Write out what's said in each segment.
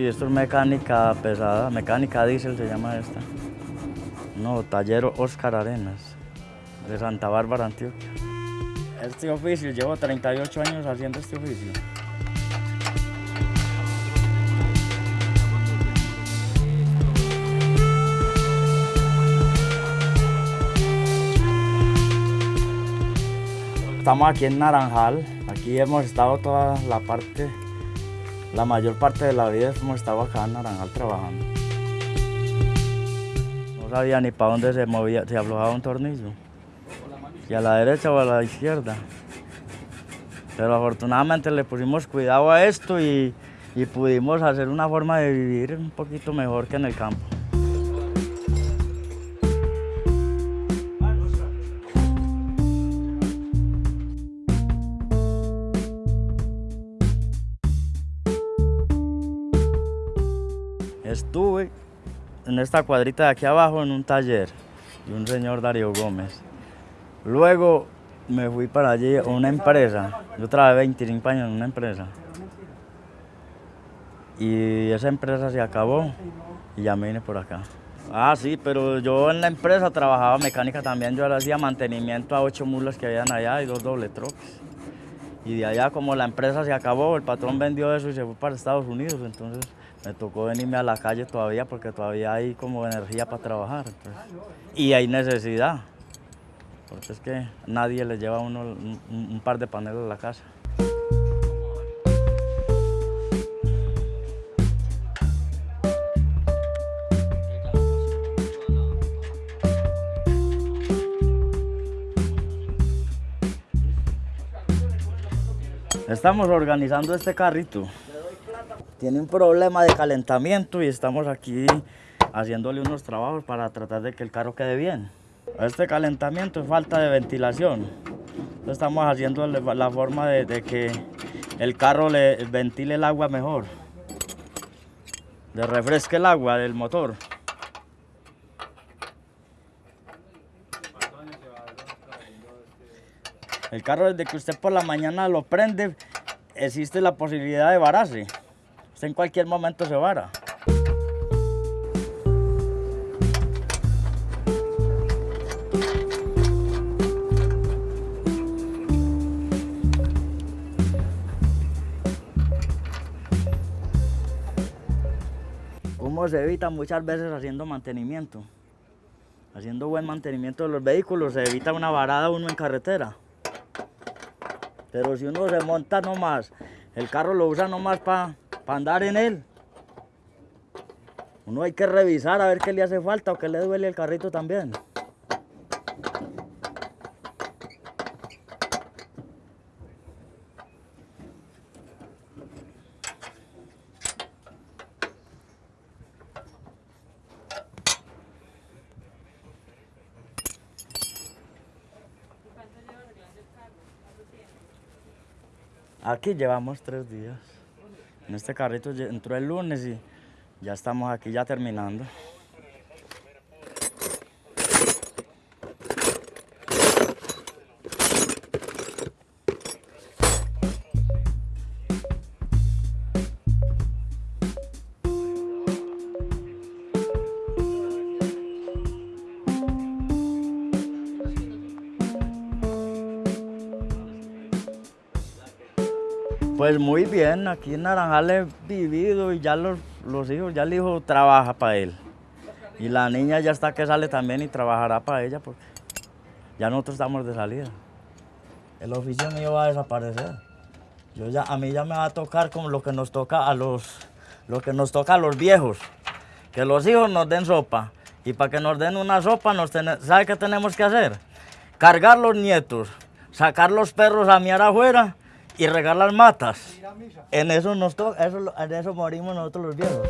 Sí, esto es mecánica pesada, mecánica diésel se llama esta. No, taller Oscar Arenas, de Santa Bárbara, Antioquia. Este oficio, llevo 38 años haciendo este oficio. Estamos aquí en Naranjal, aquí hemos estado toda la parte, la mayor parte de la vida hemos estado acá en Naranjal trabajando. No sabía ni para dónde se movía, se aflojaba un tornillo, si a la derecha o a la izquierda. Pero afortunadamente le pusimos cuidado a esto y, y pudimos hacer una forma de vivir un poquito mejor que en el campo. Estuve en esta cuadrita de aquí abajo en un taller de un señor Darío Gómez. Luego me fui para allí a una empresa. Yo trabajé 25 años en una empresa. Y esa empresa se acabó y ya me vine por acá. Ah, sí, pero yo en la empresa trabajaba mecánica también. Yo hacía mantenimiento a ocho mulas que habían allá y dos doble troques. Y de allá, como la empresa se acabó, el patrón vendió eso y se fue para Estados Unidos. Entonces me tocó venirme a la calle todavía porque todavía hay como energía para trabajar. Y hay necesidad. Porque es que nadie le lleva uno un, un- un par de paneles a la casa. Estamos organizando este carrito. Tiene un problema de calentamiento y estamos aquí haciéndole unos trabajos para tratar de que el carro quede bien. Este calentamiento es falta de ventilación. Estamos haciendo la forma de, de que el carro le ventile el agua mejor. Le refresque el agua del motor. El carro desde que usted por la mañana lo prende, existe la posibilidad de vararse. En cualquier momento se vara. ¿Cómo se evita muchas veces haciendo mantenimiento? Haciendo buen mantenimiento de los vehículos se evita una varada uno en carretera. Pero si uno se monta nomás, el carro lo usa nomás para andar en él. Uno hay que revisar a ver qué le hace falta o qué le duele el carrito también. Aquí llevamos tres días. En este carrito entró el lunes y ya estamos aquí ya terminando. Pues muy bien, aquí en Naranjal he vivido y ya los, los hijos, ya el hijo trabaja para él. Y la niña ya está que sale también y trabajará para ella porque ya nosotros estamos de salida. El oficio mío va a desaparecer. Yo ya, a mí ya me va a tocar como lo que nos toca a los, lo que nos toca a los viejos. Que los hijos nos den sopa. Y para que nos den una sopa, nos ¿sabe qué tenemos que hacer? Cargar los nietos, sacar los perros a miar afuera y regar las matas. En eso nos toca, eso, en eso morimos nosotros los viejos.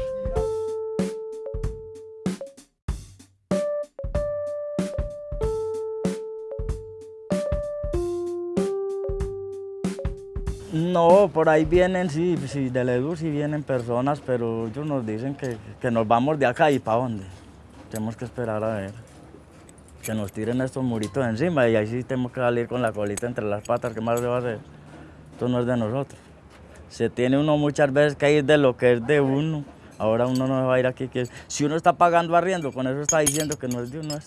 No, por ahí vienen, sí, sí, del EDU sí vienen personas, pero ellos nos dicen que, que nos vamos de acá y para dónde. Tenemos que esperar a ver. Que nos tiren estos muritos encima y ahí sí tenemos que salir con la colita entre las patas, ¿qué más se va a hacer? Esto no es de nosotros. Se tiene uno muchas veces que ir de lo que es de uno Ahora uno no va a ir aquí. Que si uno está pagando arriendo, con eso está diciendo que no es de uno.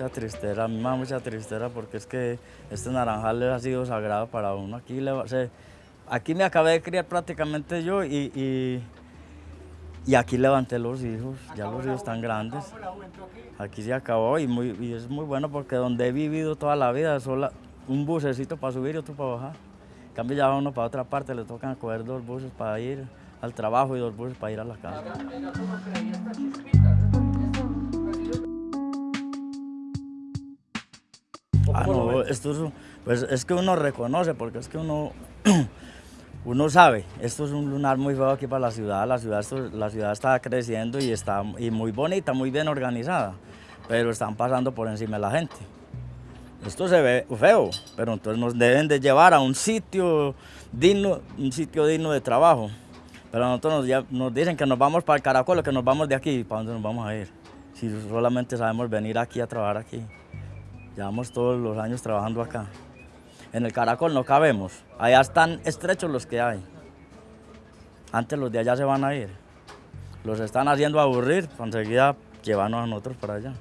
Mucha tristeza, a mí me da mucha tristeza porque es que este naranjal ha sido sagrado para uno. Aquí, le aquí me acabé de criar prácticamente yo y, y, y aquí levanté los hijos, ya los hijos están grandes. Aquí se acabó y, muy, y es muy bueno porque donde he vivido toda la vida, sola, un bucecito para subir y otro para bajar. En cambio ya va uno para otra parte, le tocan coger dos buses para ir al trabajo y dos buses para ir a la casa. Ah, no, esto es, pues es que uno reconoce, porque es que uno, uno sabe, esto es un lunar muy feo aquí para la ciudad, la ciudad, esto- la ciudad está creciendo y está y muy bonita, muy bien organizada, pero están pasando por encima de la gente. Esto se ve feo, pero entonces nos deben de llevar a un sitio digno, un sitio digno de trabajo. Pero nosotros nos, lle- nos dicen que nos vamos para el Caracol, que nos vamos de aquí, ¿para dónde nos vamos a ir? Si solamente sabemos venir aquí a trabajar aquí. Llevamos todos los años trabajando acá. En el Caracol no cabemos. Allá están estrechos los que hay. Antes los de allá se van a ir. Los están haciendo aburrir, enseguida llevarnos a nosotros para allá.